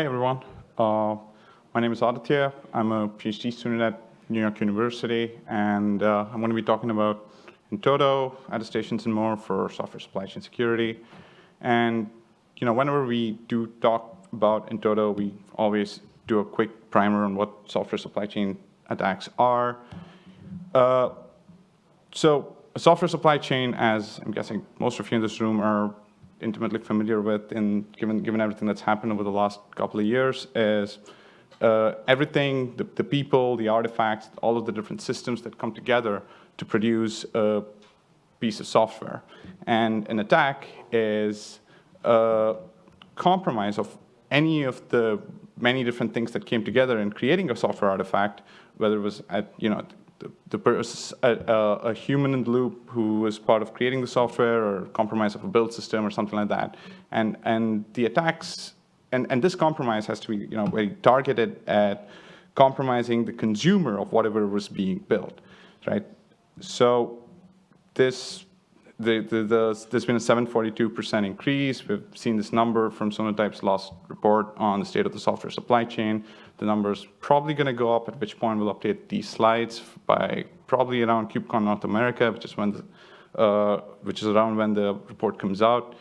Hey everyone, uh, my name is Aditya. I'm a PhD student at New York University, and uh, I'm going to be talking about in-toto, attestations, and more for software supply chain security. And you know, whenever we do talk about in-toto, we always do a quick primer on what software supply chain attacks are. Uh, so a software supply chain, as I'm guessing most of you in this room are intimately familiar with, in given given everything that's happened over the last couple of years, is uh, everything, the, the, people, the artifacts, all of the different systems that come together to produce a piece of software. And an attack is a compromise of any of the many different things that came together in creating a software artifact, whether it was at, you know, the, the a, a, human in the loop who is part of creating the software or compromise of a build system or something like that. And, and the attacks, and, and this compromise has to be you know, very targeted at compromising the consumer of whatever was being built, right? So this the, the, the, there's been a 742% increase. We've seen this number from Sonatype's last report on the state of the software supply chain. The number is probably going to go up, at which point we'll update these slides by probably around KubeCon North America, which is when the, uh, which is around when the report comes out.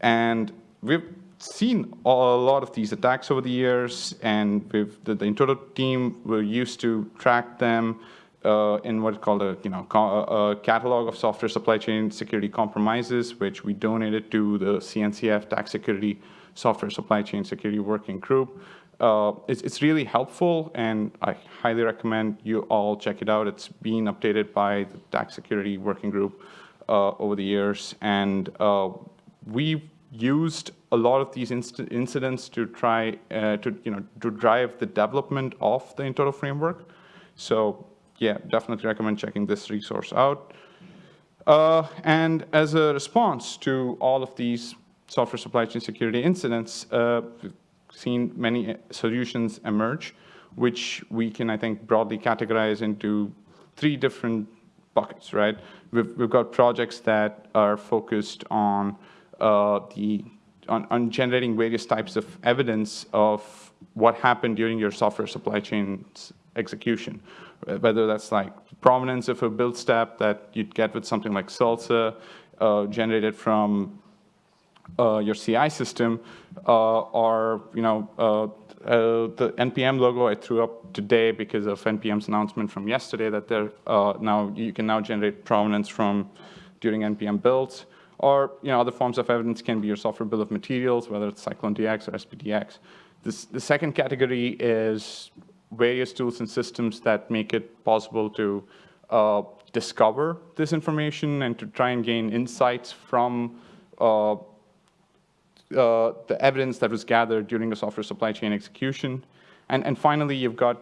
And we've seen a lot of these attacks over the years, and we've, the, the in-toto team were used to track them uh, in what's called a, you know, a catalog of software supply chain security compromises, which we donated to the CNCF TAG Security Software Supply Chain Security Working Group. Uh, it's, it's, really helpful, and I highly recommend you all check it out. It's been updated by the TAG Security Working Group uh, over the years, and uh, we've used a lot of these inc incidents to try uh, to, you know, to drive the development of the in-toto framework. So yeah, definitely recommend checking this resource out. Uh, and as a response to all of these software supply chain security incidents, uh, seen many uh, solutions emerge, which we can, I think, broadly categorize into three different buckets, right? We've, we've got projects that are focused on uh, the on, on, generating various types of evidence of what happened during your software supply chain's execution, whether that's like provenance of a build step that you'd get with something like SLSA, uh, generated from uh, your CI system, uh, or you know uh, uh, the NPM logo I threw up today because of NPM's announcement from yesterday that they're uh, now you can now generate provenance from during NPM builds, or you know other forms of evidence can be your software bill of materials, whether it's CycloneDX or SPDX. This, the second category is various tools and systems that make it possible to uh, discover this information and to try and gain insights from uh, the evidence that was gathered during the software supply chain execution. And, and finally, you've got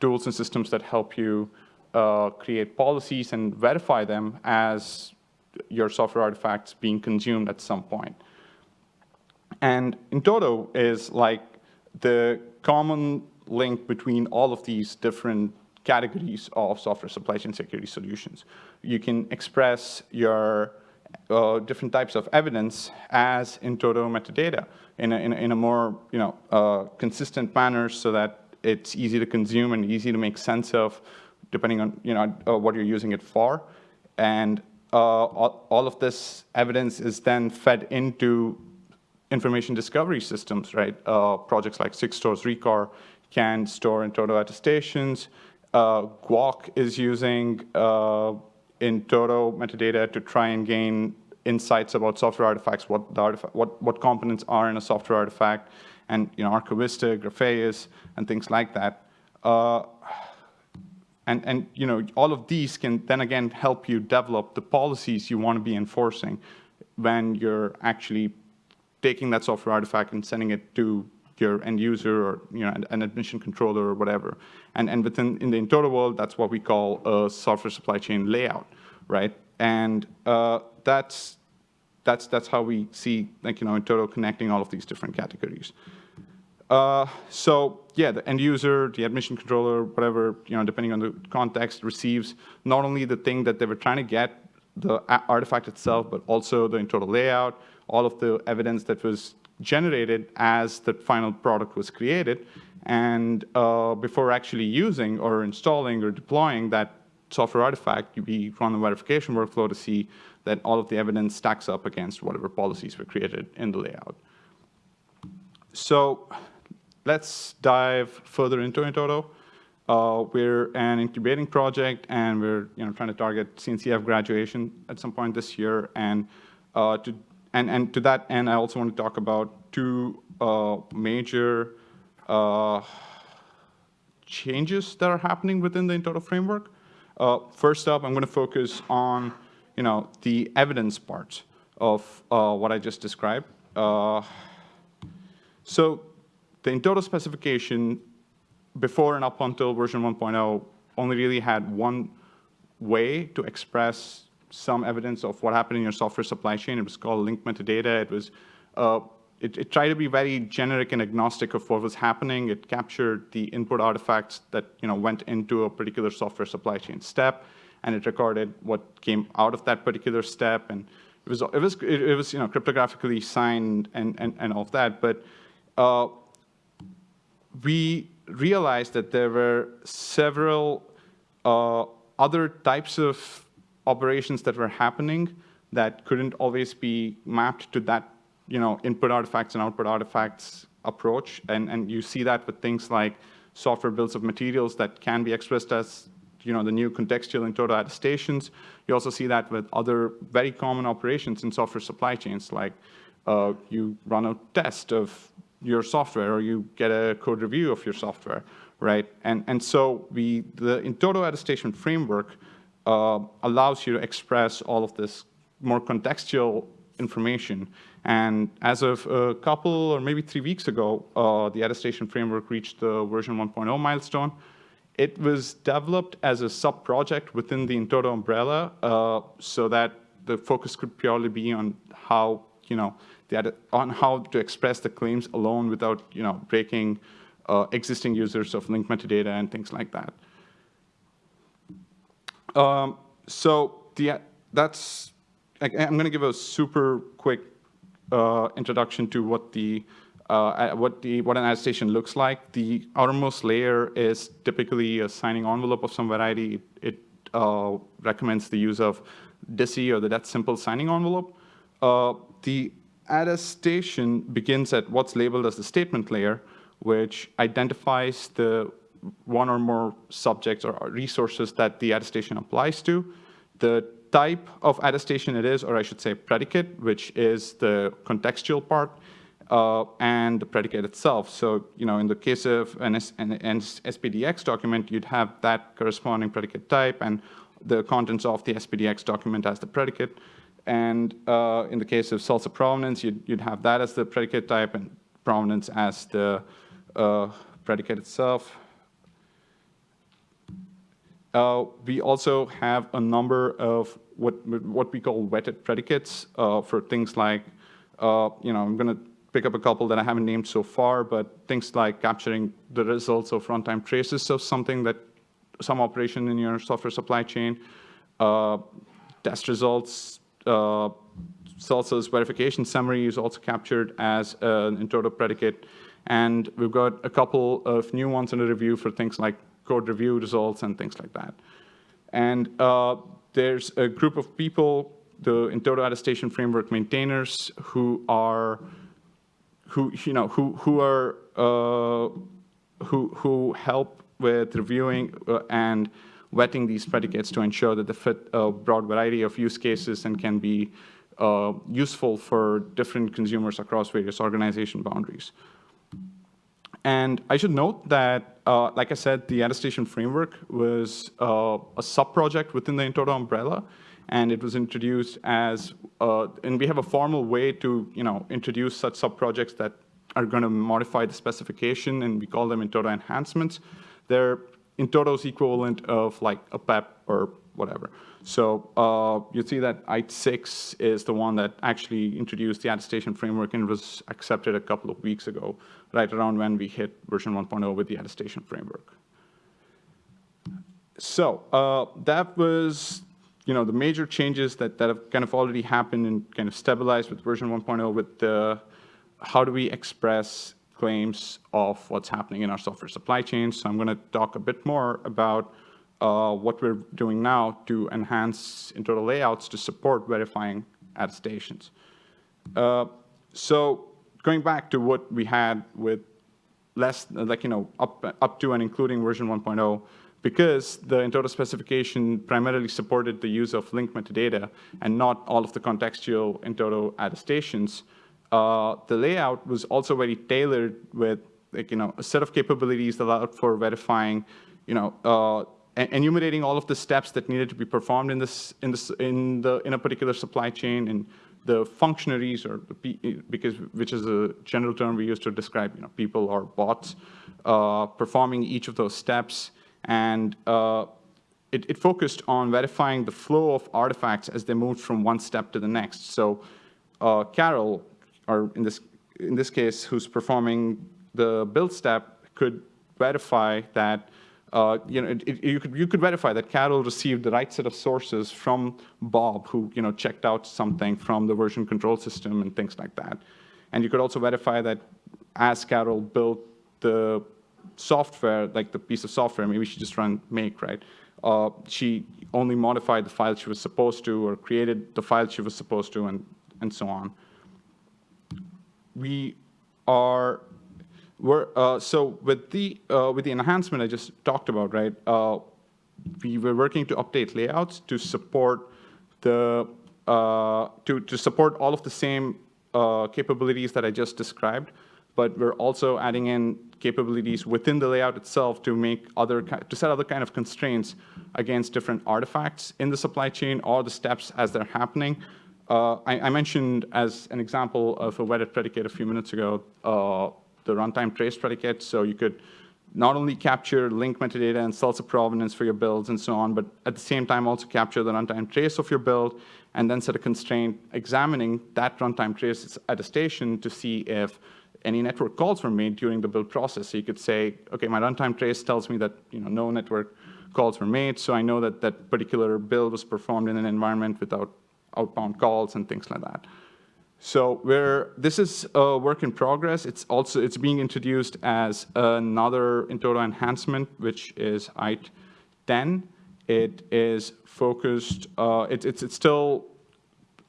tools and systems that help you uh, create policies and verify them as your software artifacts being consumed at some point. And in-toto is like the common link between all of these different categories of software supply chain security solutions. You can express your uh, different types of evidence as in-toto metadata in a, in a, in a more you know, uh, consistent manner so that it's easy to consume and easy to make sense of depending on you know, uh, what you're using it for. And uh, all, all of this evidence is then fed into information discovery systems, right? Uh, projects like Sigstore's Rekor can store in-toto attestations. Uh, Guac is using uh, in-toto metadata to try and gain insights about software artifacts, what the artifact, what, what components are in a software artifact, and you know, Archivista, Grafeas, and things like that. Uh, and, and you know, all of these can then again help you develop the policies you want to be enforcing when you're actually taking that software artifact and sending it to your end user or you know, an admission controller or whatever. And, and within in the in-toto world, that's what we call a software supply chain layout, right? And uh, that's that's that's how we see like you know in-toto connecting all of these different categories. Uh, so yeah, the end user, the admission controller, whatever you know, depending on the context, receives not only the thing that they were trying to get, the artifact itself, but also the in-toto layout, all of the evidence that was generated as the final product was created. And uh, before actually using or installing or deploying that software artifact, we run a verification workflow to see that all of the evidence stacks up against whatever policies were created in the layout. So let's dive further into in-toto. Uh, we're an incubating project, and we're you know trying to target CNCF graduation at some point this year. And uh, to and and to that end, I also want to talk about two uh, major uh, changes that are happening within the in-toto framework. Uh, first up, I'm going to focus on you know the evidence part of uh, what I just described. so the in-toto specification before and up until version 1.0 only really had one way to express some evidence of what happened in your software supply chain. It was called link metadata. It was uh, it, it, tried to be very generic and agnostic of what was happening. It captured the input artifacts that you know went into a particular software supply chain step, and it recorded what came out of that particular step. And it was it was it, was you know cryptographically signed and and and all of that. But uh, we realized that there were several uh, other types of operations that were happening that couldn't always be mapped to that, you know, input artifacts and output artifacts approach. And, and you see that with things like software builds of materials that can be expressed as, you know, the new contextual in-toto attestations. You also see that with other very common operations in software supply chains, like uh, you run a test of your software or you get a code review of your software, right? And, and so we, the in-toto attestation framework uh, allows you to express all of this more contextual information. And as of a couple or maybe three weeks ago, uh, the attestation framework reached the version 1.0 milestone. It was developed as a sub-project within the in-toto umbrella uh, so that the focus could purely be on how, you know, the, on how to express the claims alone without, you know, breaking uh, existing users of link metadata and things like that. Um, so the, that's, I'm going to give a super quick uh, introduction to what the uh, what the what an attestation looks like. The outermost layer is typically a signing envelope of some variety. It uh, recommends the use of DSSE or the Dead Simple signing envelope. Uh, the attestation begins at what's labeled as the statement layer, which identifies the one or more subjects or resources that the attestation applies to, the type of attestation it is, or I should say predicate, which is the contextual part, uh, and the predicate itself. So, you know, in the case of an, S an, SPDX document, you'd have that corresponding predicate type and the contents of the SPDX document as the predicate. And uh, in the case of SLSA provenance, you'd, you'd, have that as the predicate type and provenance as the uh, predicate itself. Uh, we also have a number of what, what we call wetted predicates uh, for things like, uh, you know, I'm going to pick up a couple that I haven't named so far, but things like capturing the results of runtime traces of something that, some operation in your software supply chain, uh, test results, uh, SLSA's verification summary is also captured as an in-toto predicate. And we've got a couple of new ones in the review for things like code review results and things like that. And uh, there's a group of people, the in-toto attestation framework maintainers, who are who you know who who are uh, who who help with reviewing uh, and wetting these predicates to ensure that they fit a broad variety of use cases and can be uh, useful for different consumers across various organization boundaries. And I should note that, uh, like I said, the attestation framework was uh, a sub-project within the in-toto umbrella, and it was introduced as, uh, and we have a formal way to, you know, introduce such sub-projects that are going to modify the specification, and we call them in-toto enhancements. They're in-toto's equivalent of like a PEP or whatever. So uh, you see that ITE-6 is the one that actually introduced the attestation framework and was accepted a couple of weeks ago, right around when we hit version 1.0 with the attestation framework. So uh, that was you know, the major changes that, that have kind of already happened and kind of stabilized with version 1.0 with the how do we express claims of what's happening in our software supply chain. So I'm going to talk a bit more about uh, what we're doing now to enhance internal layouts to support verifying attestations. Uh, so going back to what we had with less, like, you know, up, up to and including version 1.0, because the in-toto specification primarily supported the use of link metadata and not all of the contextual in-toto attestations, uh, the layout was also very tailored with like, you know, a set of capabilities that allowed for verifying, you know, uh, enumerating all of the steps that needed to be performed in this in this in the in a particular supply chain and the functionaries or the because which is a general term we use to describe you know people or bots uh, performing each of those steps and uh, it, it, focused on verifying the flow of artifacts as they moved from one step to the next. So uh, Carol, or in this in this case, who's performing the build step, could verify that uh, you know, it, it, you could you could verify that Carol received the right set of sources from Bob, who you know checked out something from the version control system and things like that. And you could also verify that as Carol built the software, like the piece of software, maybe she just ran make, right? Uh, she only modified the file she was supposed to, or created the file she was supposed to, and and so on. We are uh, so with the, uh, with the enhancement I just talked about, right, uh, we were working to update layouts to support the, uh, to, to support all of the same uh, capabilities that I just described, but we're also adding in capabilities within the layout itself to make other, to set other kind of constraints against different artifacts in the supply chain or the steps as they're happening. Uh, I, I, mentioned as an example of a wedded predicate a few minutes ago, the runtime trace predicate. So you could not only capture link metadata and of provenance for your builds and so on, but at the same time also capture the runtime trace of your build and then set a constraint examining that runtime trace at a attestation to see if any network calls were made during the build process. So you could say, okay, my runtime trace tells me that you know, no network calls were made, so I know that that particular build was performed in an environment without outbound calls and things like that. So where this is a work in progress, it's also it's being introduced as another in-toto enhancement, which is ITE 10. It is focused. Uh, it, it's it's still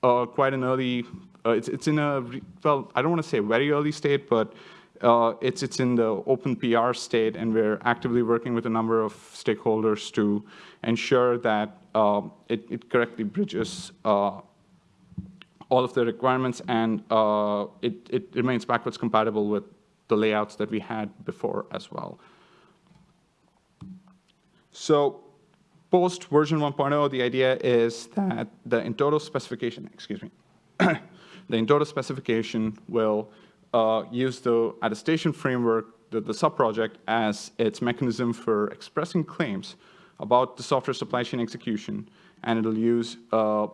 uh, quite an early. Uh, it's it's in a well, I don't want to say very early state, but uh, it's it's in the open PR state, and we're actively working with a number of stakeholders to ensure that um, it, it correctly bridges uh, all of the requirements, and uh, it, it remains backwards compatible with the layouts that we had before as well. So post version 1.0, the idea is that the in-toto specification, excuse me, the in-toto specification will uh, use the attestation framework, the, the sub-project, as its mechanism for expressing claims about the software supply chain execution, and it'll use uh,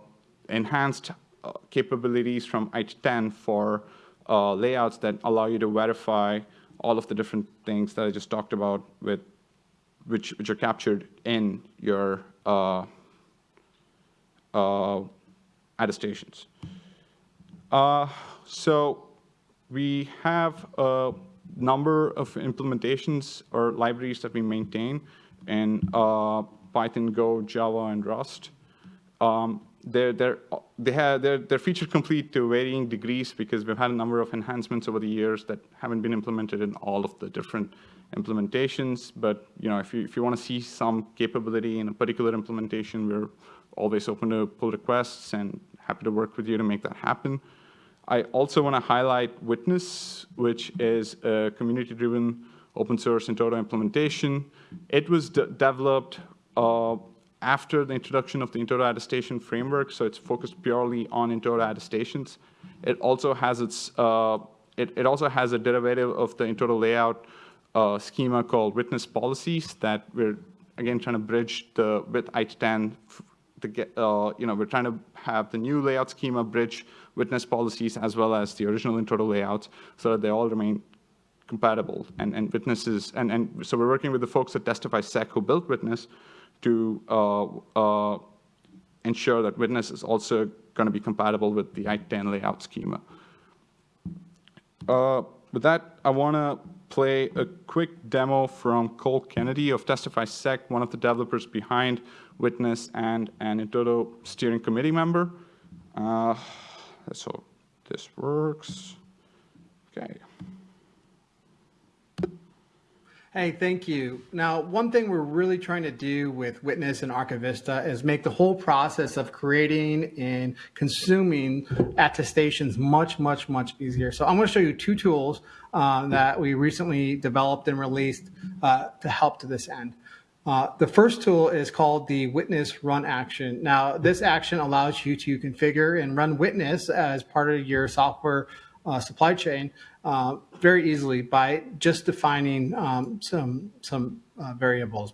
enhanced capabilities from ITE10 for uh, layouts that allow you to verify all of the different things that I just talked about with which which are captured in your uh, uh, attestations. Uh, so we have a number of implementations or libraries that we maintain in uh, Python, Go, Java, and Rust. Um, they're, they're, they have, they're, they're feature complete to varying degrees because we've had a number of enhancements over the years that haven't been implemented in all of the different implementations. But you know, if you, if you want to see some capability in a particular implementation, we're always open to pull requests and happy to work with you to make that happen. I also want to highlight Witness, which is a community-driven open source in-toto implementation. It was de developed uh, after the introduction of the in-toto attestation framework, so it's focused purely on in-toto attestations. It also has its, uh, it, it, also has a derivative of the in-toto layout uh, schema called witness policies that we're again trying to bridge the with ITE10 to get, uh, you know, we're trying to have the new layout schema bridge witness policies as well as the original in-toto layouts so that they all remain compatible and, and witnesses, and, and so we're working with the folks at TestifySec who built Witness to uh, uh, ensure that Witness is also going to be compatible with the ITE10 layout schema. uh, with that, I want to play a quick demo from Cole Kennedy of TestifySec, one of the developers behind Witness and an in-toto steering committee member. Uh, so this works. Okay. Hey, thank you. Now, one thing we're really trying to do with Witness and Archivista is make the whole process of creating and consuming attestations much, much, much easier. So I'm going to show you two tools uh, that we recently developed and released uh, to help to this end. Uh, the first tool is called the Witness Run Action. Now, this action allows you to configure and run Witness as part of your software uh, supply chain uh, very easily by just defining um, some, some uh, variables.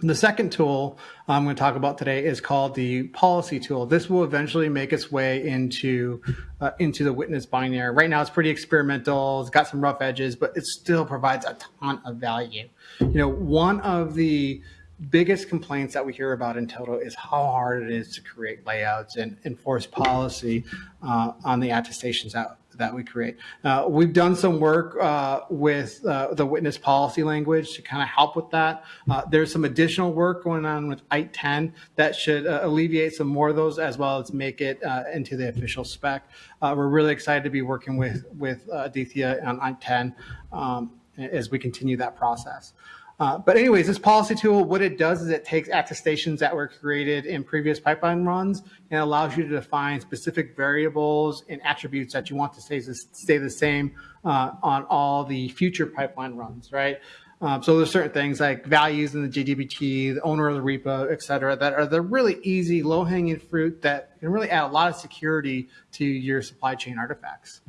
The second tool I'm going to talk about today is called the policy tool. This will eventually make its way into uh, into the witness binary. Right now, it's pretty experimental. It's got some rough edges, but it still provides a ton of value. You know, one of the biggest complaints that we hear about in-toto is how hard it is to create layouts and enforce policy uh, on the attestations out that we create. Uh, we've done some work uh, with uh, the witness policy language to kind of help with that. Uh, there's some additional work going on with ITE 10 that should uh, alleviate some more of those as well as make it uh, into the official spec. we're really excited to be working with, with Aditya on ITE 10 um, as we continue that process. Uh, but anyways, this policy tool, what it does is it takes attestations that were created in previous pipeline runs and allows you to define specific variables and attributes that you want to stay, stay the same uh, on all the future pipeline runs, right? Um, so there's certain things like values in the JDBT, the owner of the repo, et cetera, that are the really easy, low-hanging fruit that can really add a lot of security to your supply chain artifacts.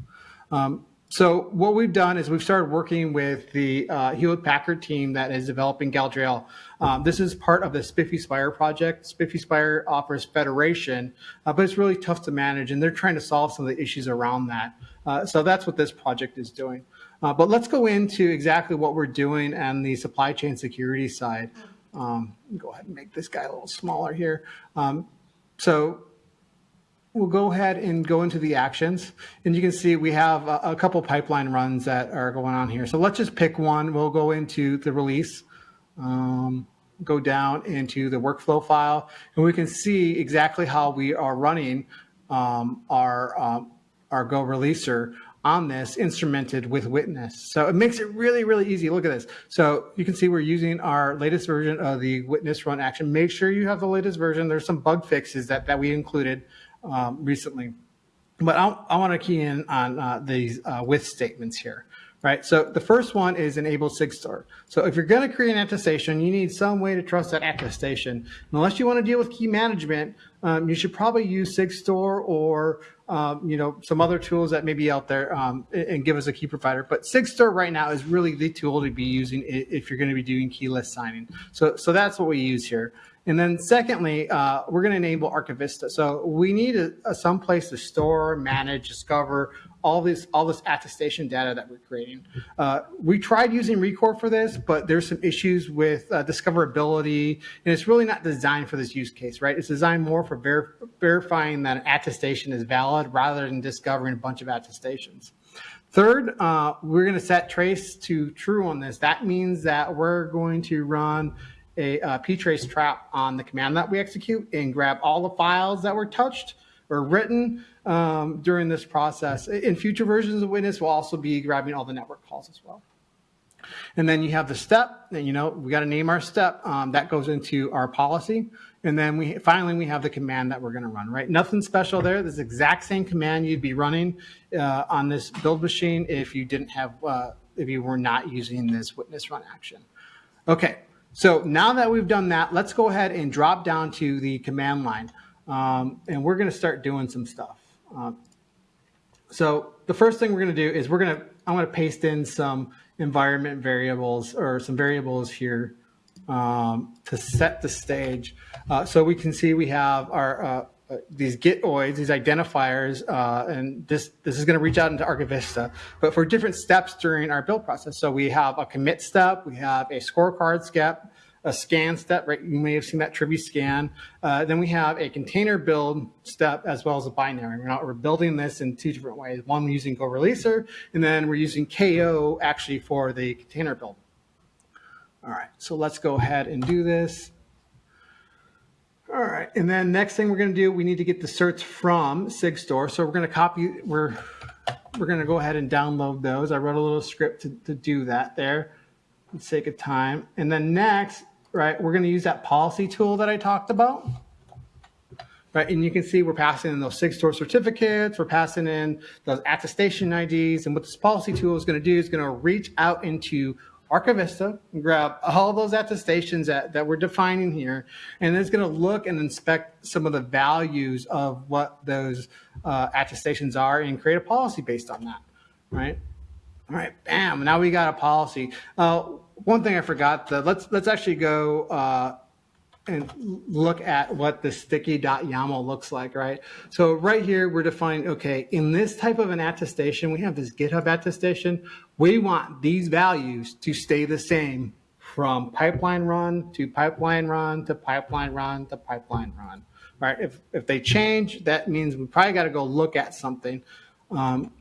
Um, so what we've done is we've started working with the uh, Hewlett Packard team that is developing Galadriel. Um, this is part of the SPIFFE SPIRE project. SPIFFE SPIRE offers federation, uh, but it's really tough to manage, and they're trying to solve some of the issues around that. Uh, so that's what this project is doing. Uh, but let's go into exactly what we're doing on the supply chain security side. Um, go ahead and make this guy a little smaller here. Um, so We'll go ahead and go into the actions. And you can see we have a, a, couple pipeline runs that are going on here. So let's just pick one. We'll go into the release, um, go down into the workflow file, and we can see exactly how we are running um, our, um, our GoReleaser on this instrumented with Witness. So it makes it really, really easy. Look at this. So you can see we're using our latest version of the Witness run action. Make sure you have the latest version. There's some bug fixes that, that we included um, recently. But I, I want to key in on uh, these uh, with statements here, right? So the first one is enable SigStore. So if you're going to create an attestation, you need some way to trust that attestation. And unless you want to deal with key management, um, you should probably use SigStore or um, you know some other tools that may be out there um, and give us a key provider. But SigStore right now is really the tool to be using if you're going to be doing keyless signing. So so that's what we use here. And then secondly, uh, we're going to enable Archivista. So we need a, a some place to store, manage, discover all this all this attestation data that we're creating. Uh, we tried using Rekor for this, but there's some issues with uh, discoverability, and it's really not designed for this use case, right? It's designed more for ver verifying that an attestation is valid rather than discovering a bunch of attestations. Third, uh, we're going to set trace to true on this. That means that we're going to run a, a ptrace trap on the command that we execute and grab all the files that were touched or written um, during this process. In future versions of Witness, we'll also be grabbing all the network calls as well. And then you have the step, and you know, we got to name our step. Um, that goes into our policy. And then we finally, we have the command that we're going to run, right? Nothing special there. This exact same command you'd be running uh, on this build machine if you didn't have, uh, if you were not using this witness run action. Okay, so now that we've done that, let's go ahead and drop down to the command line. Um, and we're going to start doing some stuff. Um, so the first thing we're going to do is we're going to, I'm going to paste in some environment variables or some variables here um, to set the stage. Uh, so we can see we have our uh, these gitoids, these identifiers, uh, and this, this is going to reach out into Archivista, but for different steps during our build process. So we have a commit step, we have a scorecard step, a scan step, right? You may have seen that Trivy scan. Uh, then we have a container build step as well as a binary. We're, not, we're building this in two different ways. One, we're using GoReleaser, and then we're using KO actually for the container build. All right, so let's go ahead and do this. All right, and then next thing we're going to do, we need to get the certs from SigStore. So we're going to copy, we're we're going to go ahead and download those. I wrote a little script to, to do that there for the sake of time. And then next, right, we're going to use that policy tool that I talked about. Right, and you can see we're passing in those SigStore certificates, we're passing in those attestation IDs, and what this policy tool is going to do is going to reach out into Archivista and grab all those attestations that, that we're defining here, and it's going to look and inspect some of the values of what those uh, attestations are and create a policy based on that, right? All right, bam, now we got a policy. Uh, one thing I forgot, the, let's, let's actually go uh, and look at what the sticky.yaml looks like, right? So right here, we're defining, okay, in this type of an attestation, we have this GitHub attestation. We want these values to stay the same from pipeline run to pipeline run to pipeline run to pipeline run, right? If, if they change, that means we probably got to go look at something. Um,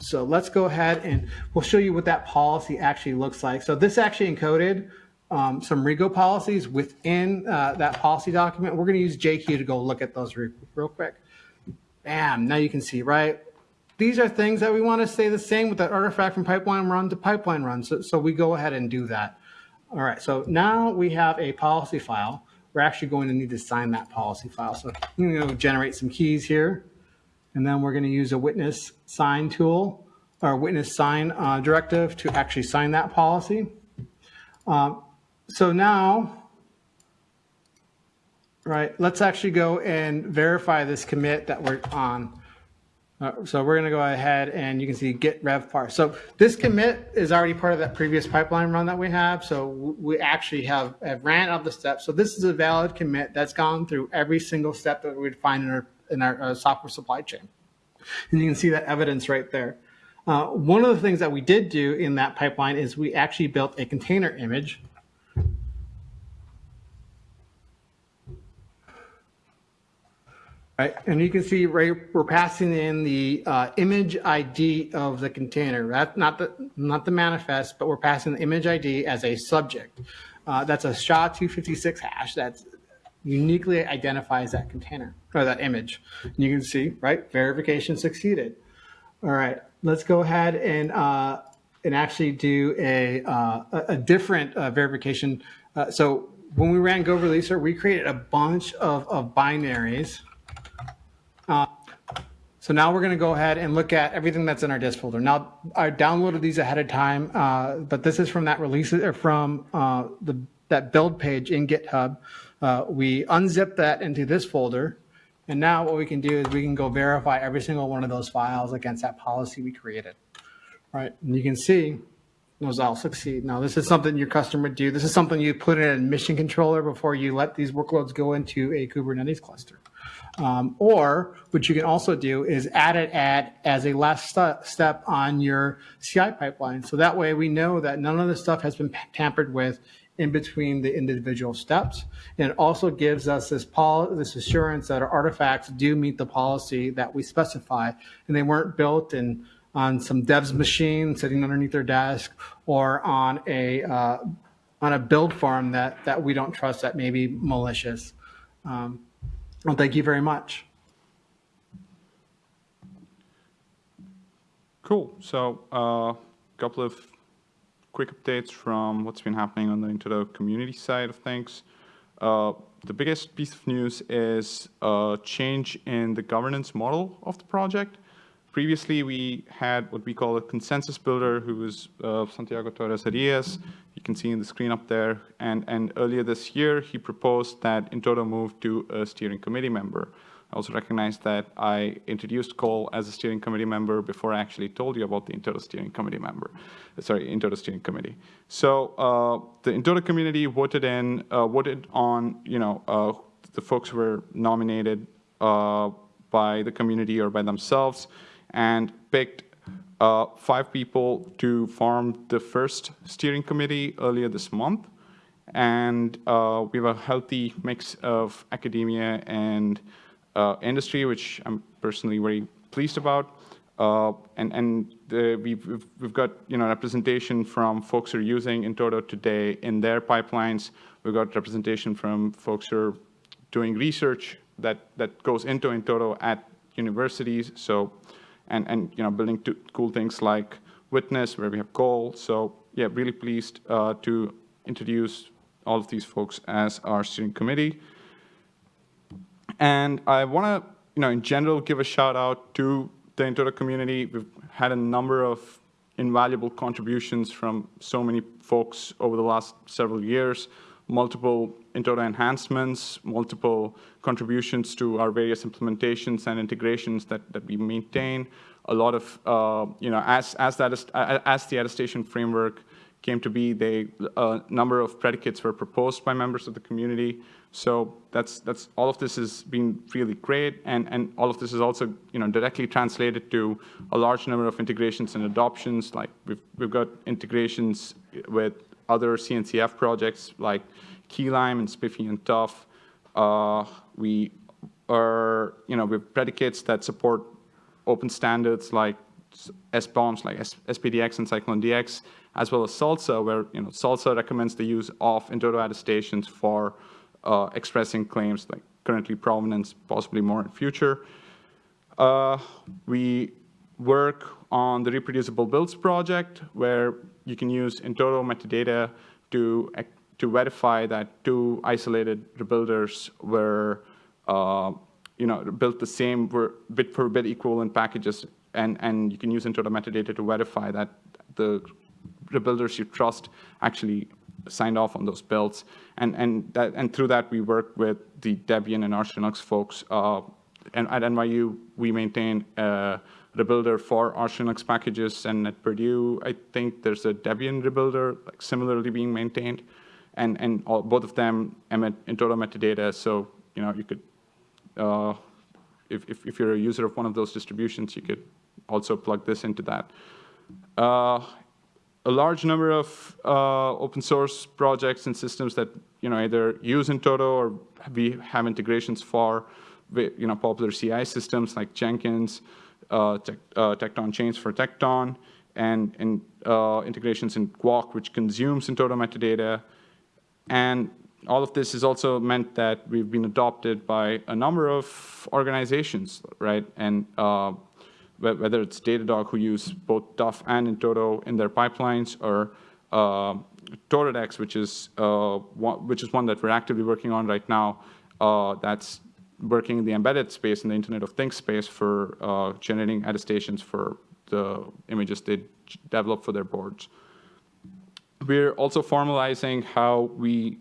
so let's go ahead and we'll show you what that policy actually looks like. So this actually encoded um, some Rego policies within uh, that policy document. We're going to use JQ to go look at those re real quick. Bam, now you can see, right? These are things that we want to stay the same with that artifact from pipeline run to pipeline run. So, so we go ahead and do that. All right, so now we have a policy file. We're actually going to need to sign that policy file. So you know, generate some keys here. And then we're going to use a witness sign tool or witness sign uh, directive to actually sign that policy. Um, so now, right, let's actually go and verify this commit that we're on. Uh, so we're going to go ahead and you can see git rev parse. So this commit is already part of that previous pipeline run that we have. So we actually have, have ran all the steps. So this is a valid commit that's gone through every single step that we'd find in our, in our uh, software supply chain. And you can see that evidence right there. Uh, one of the things that we did do in that pipeline is we actually built a container image Right, and you can see right, we're passing in the uh, image ID of the container. That's not the not the manifest, but we're passing the image ID as a subject. Uh, that's a SHA-256 hash that uniquely identifies that container or that image. And you can see, right, verification succeeded. All right, let's go ahead and uh, and actually do a uh, a different uh, verification. Uh, so when we ran GoReleaser, we created a bunch of, of binaries so now we're going to go ahead and look at everything that's in our disk folder. Now, I downloaded these ahead of time, uh, but this is from that release or from uh, the that build page in GitHub. Uh, we unzip that into this folder, and now what we can do is we can go verify every single one of those files against that policy we created. Right, and you can see those all succeed. Now, this is something your customer would do. This is something you put in a mission controller before you let these workloads go into a Kubernetes cluster. Um, or what you can also do is add it at as a last st step on your CI pipeline. So that way we know that none of the stuff has been tampered with in between the individual steps. And it also gives us this, this assurance that our artifacts do meet the policy that we specify and they weren't built in on some dev's machine sitting underneath their desk or on a uh, on a build farm that that we don't trust that may be malicious. Um, well, thank you very much. Cool. So a uh, couple of quick updates from what's been happening on the in-toto community side of things. Uh, the biggest piece of news is a change in the governance model of the project. Previously, we had what we call a consensus builder, who was uh, Santiago Torres Arias. You can see in the screen up there. And, and earlier this year, he proposed that in-toto move to a steering committee member. I also recognize that I introduced Cole as a steering committee member before I actually told you about the in-toto steering committee member, sorry, in-toto steering committee. So uh, the in-toto community voted in, uh, voted on, you know, uh, the folks who were nominated uh, by the community or by themselves and picked uh, five people to form the first steering committee earlier this month. And uh, we have a healthy mix of academia and uh, industry, which I'm personally very pleased about. Uh, and and we've, we've got you know representation from folks who are using in-toto today in their pipelines. We've got representation from folks who are doing research that, that goes into in-toto at universities. So, and, and you know, building cool things like Witness, where we have Cole. So yeah, really pleased uh, to introduce all of these folks as our steering committee. And I want to, you know, in general, give a shout out to the in-toto community. We've had a number of invaluable contributions from so many folks over the last several years multiple in-toto enhancements, multiple contributions to our various implementations and integrations that, that we maintain. A lot of, uh, you know, as, as, that is, as the attestation framework came to be, they, a number of predicates were proposed by members of the community. So that's, that's, all of this has been really great, and, and all of this is also, you know, directly translated to a large number of integrations and adoptions. Like we've, we've got integrations with other CNCF projects like Keylime and SPIFFE and TUF. Uh, we are, you know, with predicates that support open standards like SBOMs like SPDX and CycloneDX, as well as SLSA, where, you know, SLSA recommends the use of in-toto attestations for uh, expressing claims like currently provenance, possibly more in future. Uh, we work on the reproducible builds project, where you can use in-toto metadata to, to verify that two isolated rebuilders were uh, you know, built the same were bit for bit equivalent packages, and, and you can use in-toto metadata to verify that the rebuilders you trust actually signed off on those builds. And, and, that, and through that, we work with the Debian and Arch Linux folks. Uh, and at NYU, we maintain uh, rebuilder for Arch Linux packages, and at Purdue, I think there's a Debian rebuilder like similarly being maintained, and and all, both of them emit in-toto metadata. So you know you could, uh, if, if if you're a user of one of those distributions, you could also plug this into that. Uh, a large number of uh, open source projects and systems that you know either use in-toto or we have integrations for, you know, popular CI systems like Jenkins tec uh, Tekton chains for Tekton, and, uh, integrations in Guac, which consumes in-toto metadata. And all of this has also meant that we've been adopted by a number of organizations, right? And uh, whether it's Datadog, who use both TUF and in-toto in their pipelines, or uh, Toradex, which is uh, one, which is one that we're actively working on right now. Uh, that's working in the embedded space, in the Internet of Things space for uh, generating attestations for the images they develop for their boards. We're also formalizing how we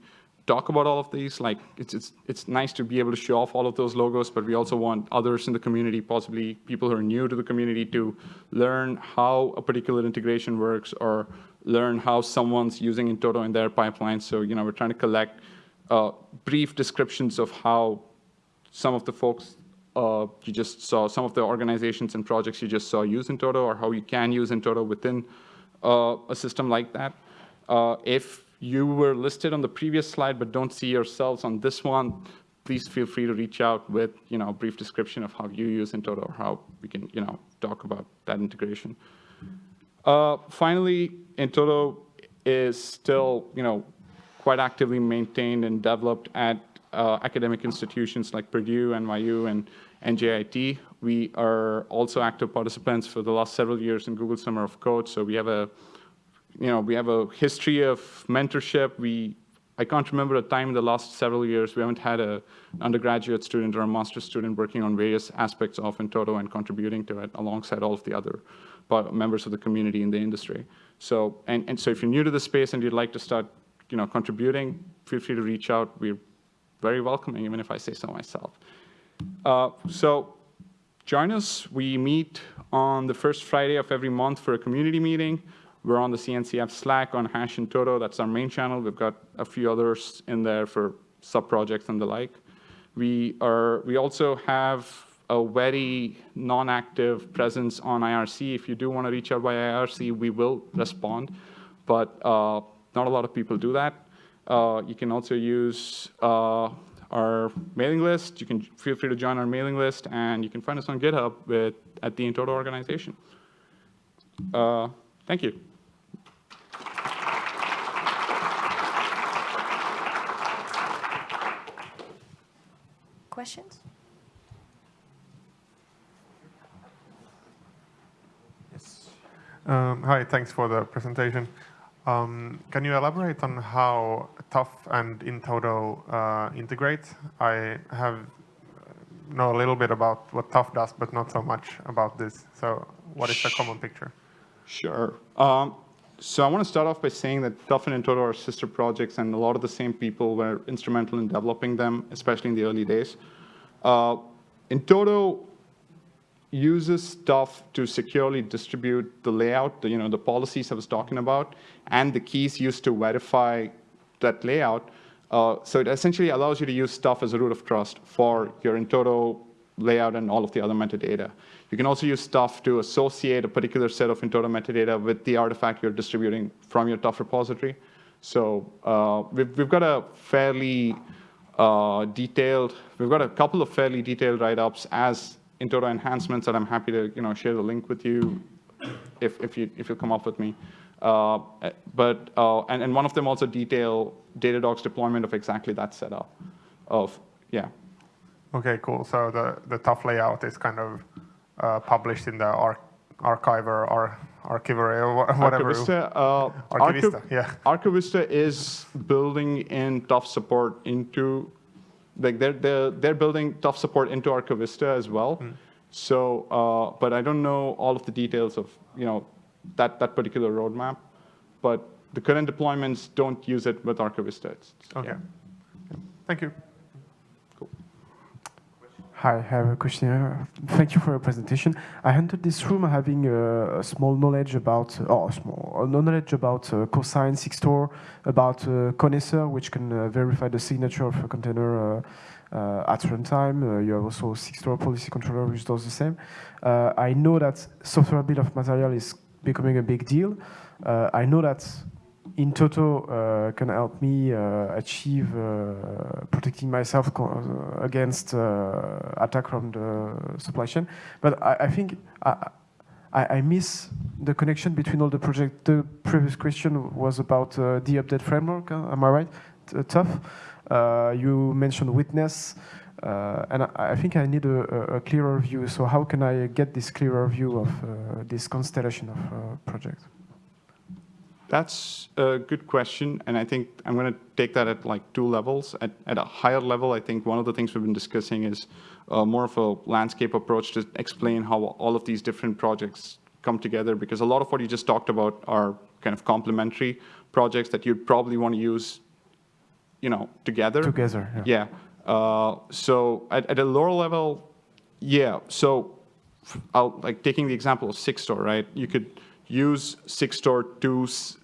talk about all of these. Like it's, it's, it's nice to be able to show off all of those logos, but we also want others in the community, possibly people who are new to the community to learn how a particular integration works or learn how someone's using in-toto in their pipeline. So, you know, we're trying to collect uh, brief descriptions of how some of the folks uh, you just saw, some of the organizations and projects you just saw use in-toto or how you can use in-toto within uh, a system like that. Uh, if you were listed on the previous slide but don't see yourselves on this one, please feel free to reach out with you know, a brief description of how you use in-toto or how we can you know, talk about that integration. Uh, finally, in-toto is still you know, quite actively maintained and developed at uh, academic institutions like Purdue, NYU, and NJIT. We are also active participants for the last several years in Google Summer of Code. So we have a, you know, we have a history of mentorship. We, I can't remember a time in the last several years we haven't had a, undergraduate student or a master's student working on various aspects of in-toto and contributing to it alongside all of the other members of the community in the industry. So, and, and so if you're new to the space and you'd like to start, you know, contributing, feel free to reach out. We're very welcoming, even if I say so myself. Uh, so join us. We meet on the first Friday of every month for a community meeting. We're on the CNCF Slack on Hash in-toto. That's our main channel. We've got a few others in there for sub-projects and the like. We, are, we also have a very non-active presence on IRC. If you do want to reach out by IRC, we will respond, but uh, not a lot of people do that. Uh, you can also use uh, our mailing list. You can feel free to join our mailing list, and you can find us on GitHub with, at the in-toto organization. Uh, thank you. Questions? Um, Hi, thanks for the presentation. Um, Can you elaborate on how TUF and in-toto uh, integrate? I have know a little bit about what TUF does, but not so much about this. So what is the common picture? Sure. Um, so I want to start off by saying that TUF and in-toto are sister projects, and a lot of the same people were instrumental in developing them, especially in the early days. Uh, in-toto uses TUF to securely distribute the layout, the, you know, the policies I was talking about, and the keys used to verify that layout. Uh, so it essentially allows you to use TUF as a root of trust for your in-toto layout and all of the other metadata. You can also use TUF to associate a particular set of in-toto metadata with the artifact you're distributing from your TUF repository. So uh, we've, we've got a fairly uh, detailed, we've got a couple of fairly detailed write-ups as in-toto enhancements that I'm happy to you know, share the link with you if, if, you, if you come up with me. Uh, but, uh, and, and one of them also detail Datadogs deployment of exactly that setup of, yeah. Okay, cool. So the, the TUF layout is kind of uh, published in the ar archiver or archivery or whatever. Archivista, uh, Archivista, Archiv yeah. Archivista is building in TUF support into like they're, they're, they're building TUF support into Archivista as well. Hmm. So, uh, but I don't know all of the details of, you know, that, that particular roadmap. But the current deployments don't use it with Archivista. It's, Okay. yeah. Thank you. Hi, I have a question. Thank you for your presentation. I entered this room having a, a small knowledge about, oh, small knowledge about uh, cosign Sigstore, about uh, Connaisseur, which can uh, verify the signature of a container uh, uh, at runtime. Uh, you have also Sigstore policy controller, which does the same. Uh, I know that software bill of material is becoming a big deal. I know that in-toto uh, can help me uh, achieve uh, protecting myself uh, against uh, attack from the supply chain. But I, I think I, I, miss the connection between all the projects. The previous question was about the update framework. Am I right? T- TUF. You mentioned witness. Uh, and I, I think I need a, a, a clearer view. So how can I get this clearer view of uh, this constellation of uh, projects? That's a good question, and I think I'm going to take that at like two levels. At, at a higher level, I think one of the things we've been discussing is uh, more of a landscape approach to explain how all of these different projects come together, because a lot of what you just talked about are kind of complementary projects that you'd probably want to use, you know, together. Together, Yeah. yeah. Uh, so at, at a lower level, yeah. So I'll, like taking the example of Sigstore, right? You could use Sigstore to, s- I-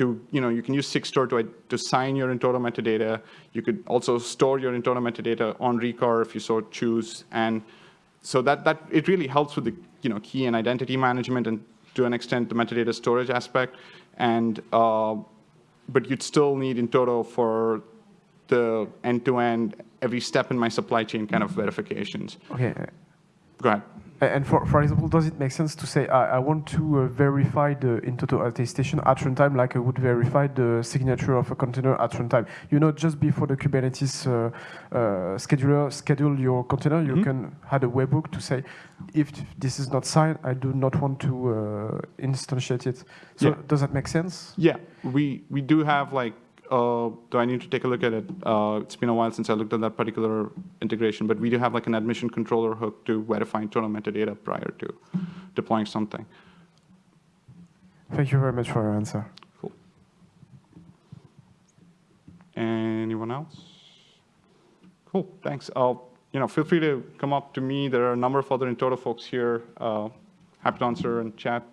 to you know, you can use Sigstore to, to sign your in-toto metadata. You could also store your in-toto metadata on Rekor if you so choose. And so that, that it really helps with the you know, key and identity management and to an extent the metadata storage aspect. And, uh, but you'd still need in-toto for the end-to-end, every step in my supply chain kind of verifications. Okay. Go ahead. And for, for example, does it make sense to say I, I want to uh, verify the in-toto attestation at runtime like I would verify the signature of a container at runtime? You know, just before the Kubernetes uh, uh, scheduler schedule your container, you Mhm. can add a webhook to say if this is not signed, I do not want to uh, instantiate it. So Yeah. does that make sense? Yeah, we, we do have like, uh, do I need to take a look at it? Uh, it's been a while since I looked at that particular integration, but we do have like an admission controller hook to verify in-toto metadata prior to deploying something. Thank you very much for your answer. Cool. Anyone else? Cool, thanks. I'll, you know, feel free to come up to me. There are a number of other in-toto folks here. Uh, happy to answer and chat